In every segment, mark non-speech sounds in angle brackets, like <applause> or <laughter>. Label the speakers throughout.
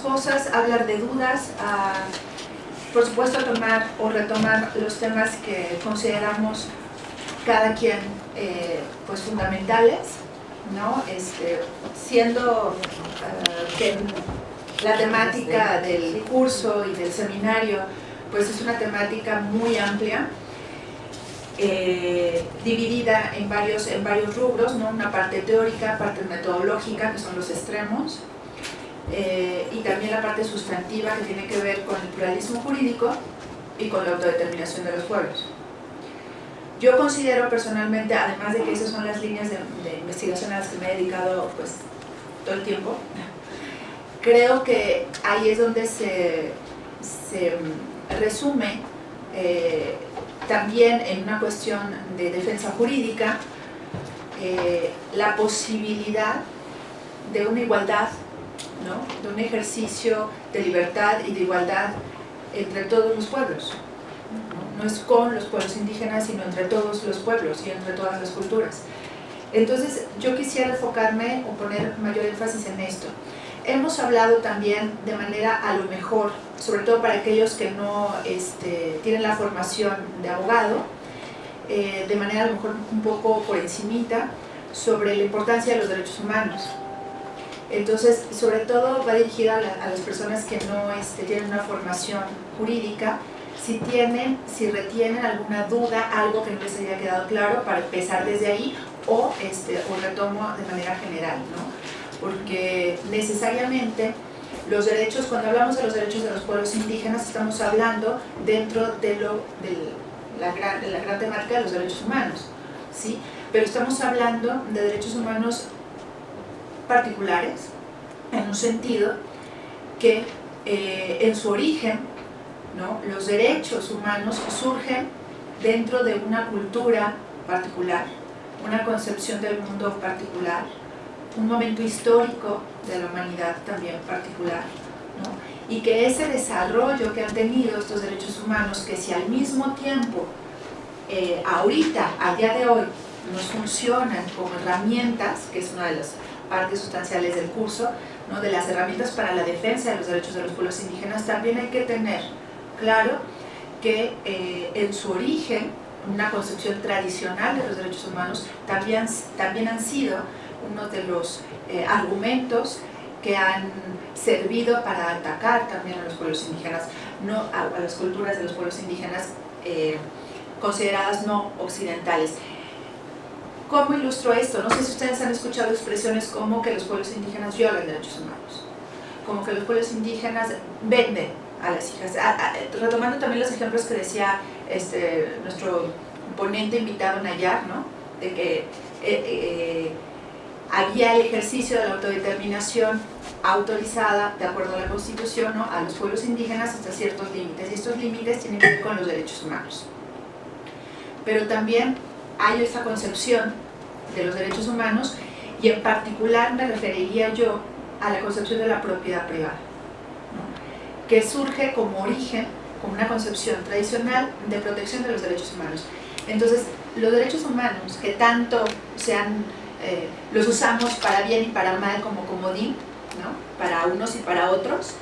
Speaker 1: cosas, hablar de dudas, a, por supuesto tomar o retomar los temas que consideramos cada quien eh, pues fundamentales, ¿no? Este, siendo eh, que la temática del curso y del seminario pues es una temática muy amplia, eh, dividida en varios, en varios rubros, ¿no? una parte teórica, parte metodológica, que son los extremos, eh, y también la parte sustantiva que tiene que ver con el pluralismo jurídico y con la autodeterminación de los pueblos. Yo considero personalmente, además de que esas son las líneas de, investigación a las que me he dedicado pues, todo el tiempo, <laughs> creo que ahí es donde se, se resume eh, también en una cuestión de defensa jurídica eh, la posibilidad de una igualdad, ¿no? de un ejercicio de libertad y de igualdad entre todos los pueblos. ¿no? es con los pueblos indígenas, sino entre todos los pueblos y entre todas las culturas. Entonces yo quisiera enfocarme o poner mayor énfasis en esto. Hemos hablado también de manera a lo mejor, sobre todo para aquellos que no este, tienen la formación de abogado, eh, de manera a lo mejor un poco por encimita, sobre la importancia de los derechos humanos. Entonces, sobre todo va dirigida a, las personas que no este, tienen una formación jurídica, si tienen, si retienen alguna duda, algo que no les haya quedado claro, para empezar desde ahí, o, este, retomo de manera general, ¿no? porque necesariamente los derechos, cuando hablamos de los derechos de los pueblos indígenas, estamos hablando dentro de, lo, de, la, gran, de la gran temática de los derechos humanos, ¿sí? pero estamos hablando de derechos humanos particulares, en un sentido que eh, en su origen los derechos humanos surgen dentro de una cultura particular, una concepción del mundo particular, un momento histórico de la humanidad también particular, y que ese desarrollo que han tenido estos derechos humanos, que si al mismo tiempo, eh, ahorita, a día de hoy, nos funcionan como herramientas, que es una de las partes sustanciales del curso, ¿no? de las herramientas para la defensa de los derechos de los pueblos indígenas, también hay que tener claro que eh, en su origen, una concepción tradicional de los derechos humanos, también, también han sido uno de los eh, argumentos que han servido para atacar también a los pueblos indígenas, no, a, las culturas de los pueblos indígenas eh, consideradas no occidentales. ¿Cómo ilustro esto? No sé si ustedes han escuchado expresiones como que los pueblos indígenas violan derechos humanos, como que los pueblos indígenas venden a las hijas. retomando también los ejemplos que decía este, nuestro ponente invitado Nayar, ¿no? de que eh, había el ejercicio de la autodeterminación autorizada, de acuerdo a la Constitución, ¿no? a los pueblos indígenas hasta ciertos límites, y estos límites tienen que ver con los derechos humanos. Pero también hay esa concepción de los derechos humanos, y en particular me referiría yo a la concepción de la propiedad privada, que surge como origen, como una concepción tradicional de protección de los derechos humanos. Entonces, los derechos humanos que tanto se han eh, los usamos para bien y para mal como comodín, ¿no? para unos y para otros.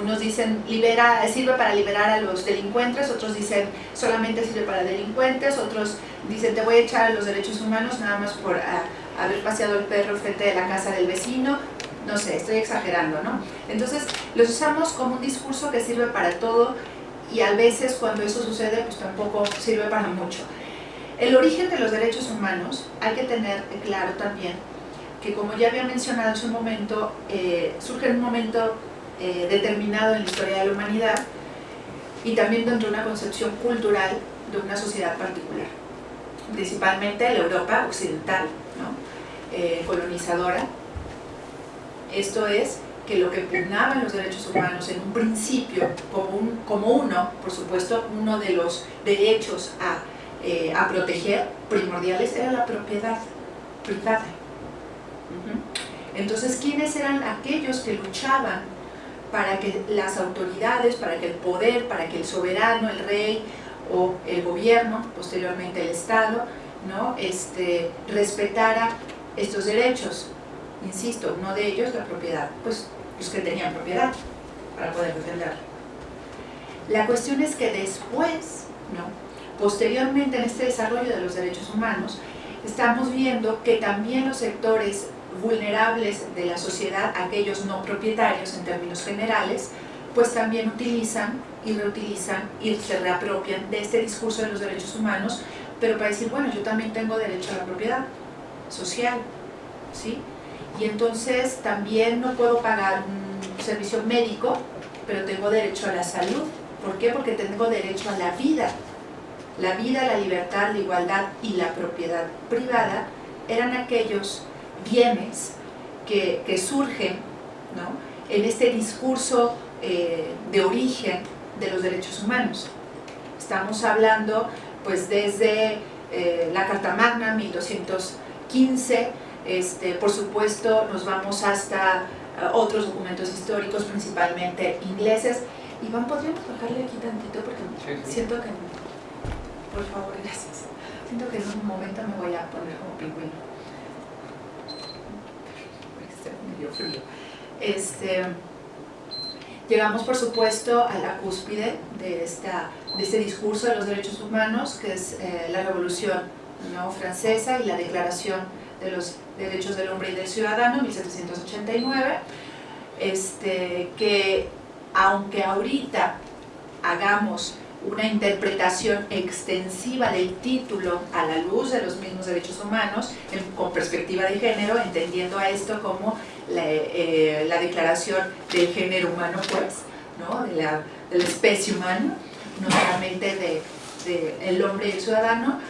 Speaker 1: Unos dicen, libera, sirve para liberar a los delincuentes, otros dicen, solamente sirve para delincuentes, otros dicen, te voy a echar a los derechos humanos nada más por ah, haber paseado el perro frente de la casa del vecino, no sé, estoy exagerando, ¿no? Entonces, los usamos como un discurso que sirve para todo y a veces cuando eso sucede, pues tampoco sirve para mucho. El origen de los derechos humanos hay que tener claro también que como ya había mencionado hace un momento, eh, surge en un momento eh, determinado en la historia de la humanidad y también dentro de una concepción cultural de una sociedad particular, principalmente la Europa occidental, eh, colonizadora. Esto es que lo que pugnaban los derechos humanos en un principio como, como uno, por supuesto, uno de los derechos a eh, a proteger primordiales era la propiedad privada. Entonces, ¿quiénes eran aquellos que luchaban para que las autoridades, para que el poder, para que el soberano, el rey o el gobierno, posteriormente el Estado, ¿no? este, respetara estos derechos? Insisto, uno de ellos la propiedad. Pues los que tenían propiedad para poder defenderla. La cuestión es que después, ¿no? posteriormente en este desarrollo de los derechos humanos, estamos viendo que también los sectores vulnerables de la sociedad, aquellos no propietarios en términos generales, pues también utilizan y reutilizan y se reapropian de este discurso de los derechos humanos, pero para decir, bueno, yo también tengo derecho a la propiedad social, ¿sí? Y entonces también no puedo pagar un servicio médico, pero tengo derecho a la salud. ¿Por qué? Porque tengo derecho a la vida. La vida, la libertad, la igualdad y la propiedad privada eran aquellos bienes que, que surgen ¿no? en este discurso eh, de origen de los derechos humanos. Estamos hablando pues desde eh, la Carta Magna, 1215, este, por supuesto nos vamos hasta eh, otros documentos históricos, principalmente ingleses. Iván, ¿podríamos bajarle aquí tantito? Porque siento que... Por favor, gracias. Siento que en un momento me voy a poner como pingüino. Este, Llegamos, por supuesto, a la cúspide de, esta, de este discurso de los derechos humanos, que es eh, la Revolución ¿no? Francesa y la Declaración de los Derechos del Hombre y del Ciudadano, 1789, este, que aunque ahorita hagamos una interpretación extensiva del título a la luz de los mismos derechos humanos, con perspectiva de género, entendiendo a esto como eh, la, declaración del género humano, pues, ¿no? de, la, de, la, especie humana, no solamente del de, el hombre y el ciudadano.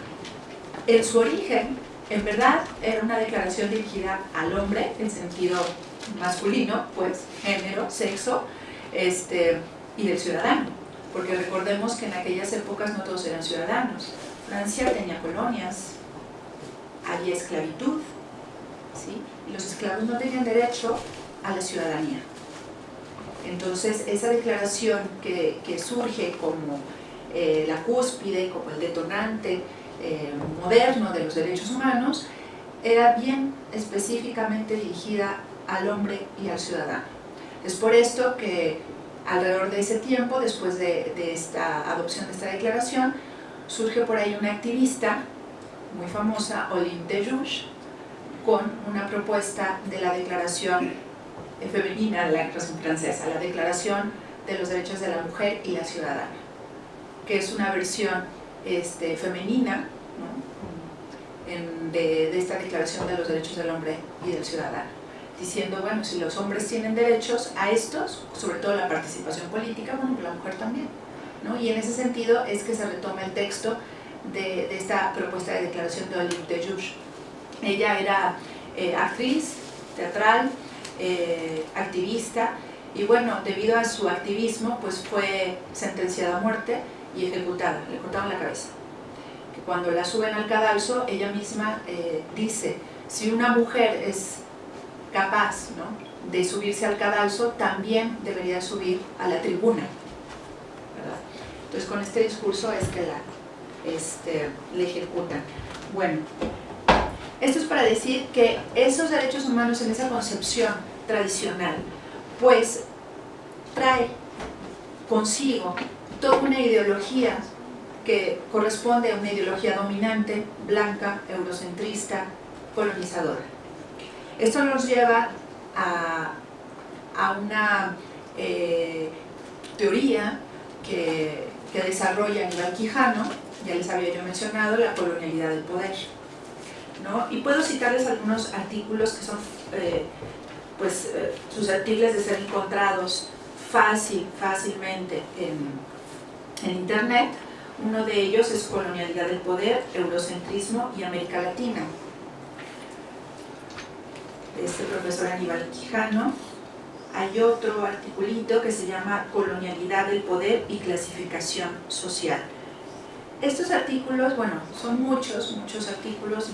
Speaker 1: En su origen, en verdad, era una declaración dirigida al hombre, en sentido masculino, pues, género, sexo, este, y del ciudadano. Porque recordemos que en aquellas épocas no todos eran ciudadanos. Francia tenía colonias, había esclavitud, ¿sí? y los esclavos no tenían derecho a la ciudadanía. Entonces, esa declaración que, surge como eh, la cúspide, como el detonante eh, moderno de los derechos humanos, era bien específicamente dirigida al hombre y al ciudadano. Es por esto que alrededor de ese tiempo, después de, esta adopción de esta declaración, surge por ahí una activista muy famosa, Olympe de con una propuesta de la declaración femenina de la Declaración Francesa, la Declaración de los Derechos de la Mujer y la Ciudadana, que es una versión este, femenina de, esta Declaración de los Derechos del Hombre y del Ciudadano, diciendo, bueno, si los hombres tienen derechos a estos, sobre todo la participación política, bueno, la mujer también. ¿no? Y en ese sentido es que se retoma el texto de, esta propuesta de declaración de Olympe de Jouge. Ella era eh, actriz, teatral, eh, activista y bueno, debido a su activismo pues fue sentenciada a muerte y ejecutada, le cortaron la cabeza. Cuando la suben al cadalso, ella misma eh, dice, si una mujer es capaz ¿no? de subirse al cadalso, también debería subir a la tribuna. Entonces con este discurso es que la este, le ejecutan. Bueno, esto es para decir que esos derechos humanos en esa concepción tradicional, pues trae consigo toda una ideología que corresponde a una ideología dominante, blanca, eurocentrista, colonizadora. Esto nos lleva a, una eh, teoría que, que desarrolla Aníbal Quijano, ya les había yo mencionado, la colonialidad del poder. Y puedo citarles algunos artículos que son eh, pues, eh, susceptibles de ser encontrados fácil, fácilmente en, Internet. Uno de ellos es Colonialidad del Poder, Eurocentrismo y América Latina. Este profesor Aníbal Quijano. Hay otro articulito que se llama Colonialidad del Poder y Clasificación Social. Estos artículos, bueno, son muchos, muchos artículos,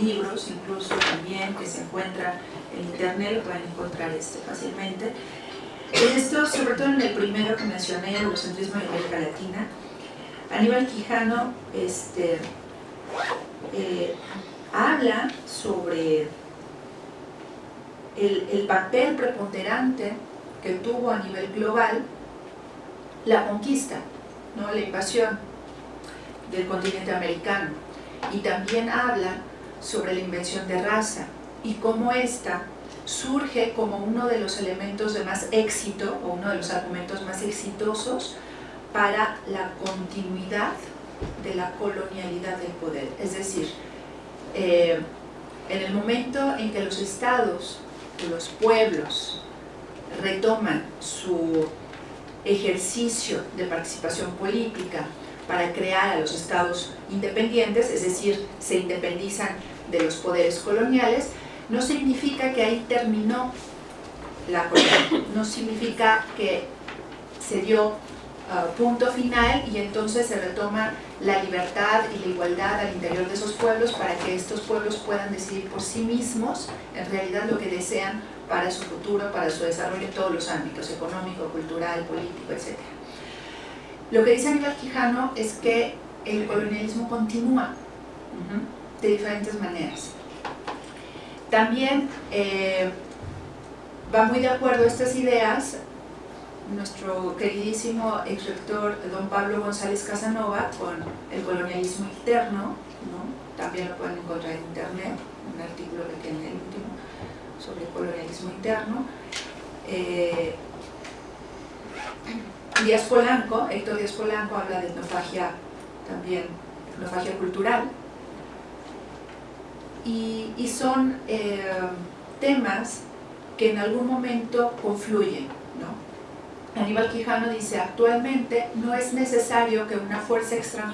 Speaker 1: libros incluso también que se encuentran en internet, lo pueden encontrar este fácilmente. Esto, sobre todo en el primero que mencioné, el Eurocentrismo en América Latina, Aníbal Quijano este, eh, habla sobre el, el papel preponderante que tuvo a nivel global la conquista, ¿no? la invasión del continente americano. Y también habla sobre la invención de raza y cómo esta surge como uno de los elementos de más éxito o uno de los argumentos más exitosos para la continuidad de la colonialidad del poder. Es decir, eh, en el momento en que los estados, los pueblos, retoman su ejercicio de participación política para crear a los estados independientes, es decir, se independizan de los poderes coloniales, no significa que ahí terminó la colonia, no significa que se dio uh, punto final y entonces se retoma la libertad y la igualdad al interior de esos pueblos para que estos pueblos puedan decidir por sí mismos en realidad lo que desean para su futuro, para su desarrollo en todos los ámbitos, económico, cultural, político, etc. Lo que dice Aníbal Quijano es que el colonialismo continúa de diferentes maneras. También eh, va muy de acuerdo a estas ideas nuestro queridísimo ex rector don Pablo González Casanova con el colonialismo interno, también lo pueden encontrar en internet, un artículo que tiene el último sobre el colonialismo interno. Eh, Díaz Polanco, Héctor Díaz Polanco habla de etnofagia también, etnofagia cultural, y, son eh, temas que en algún momento confluyen. ¿no? Aníbal Quijano dice, actualmente no es necesario que una fuerza extranjera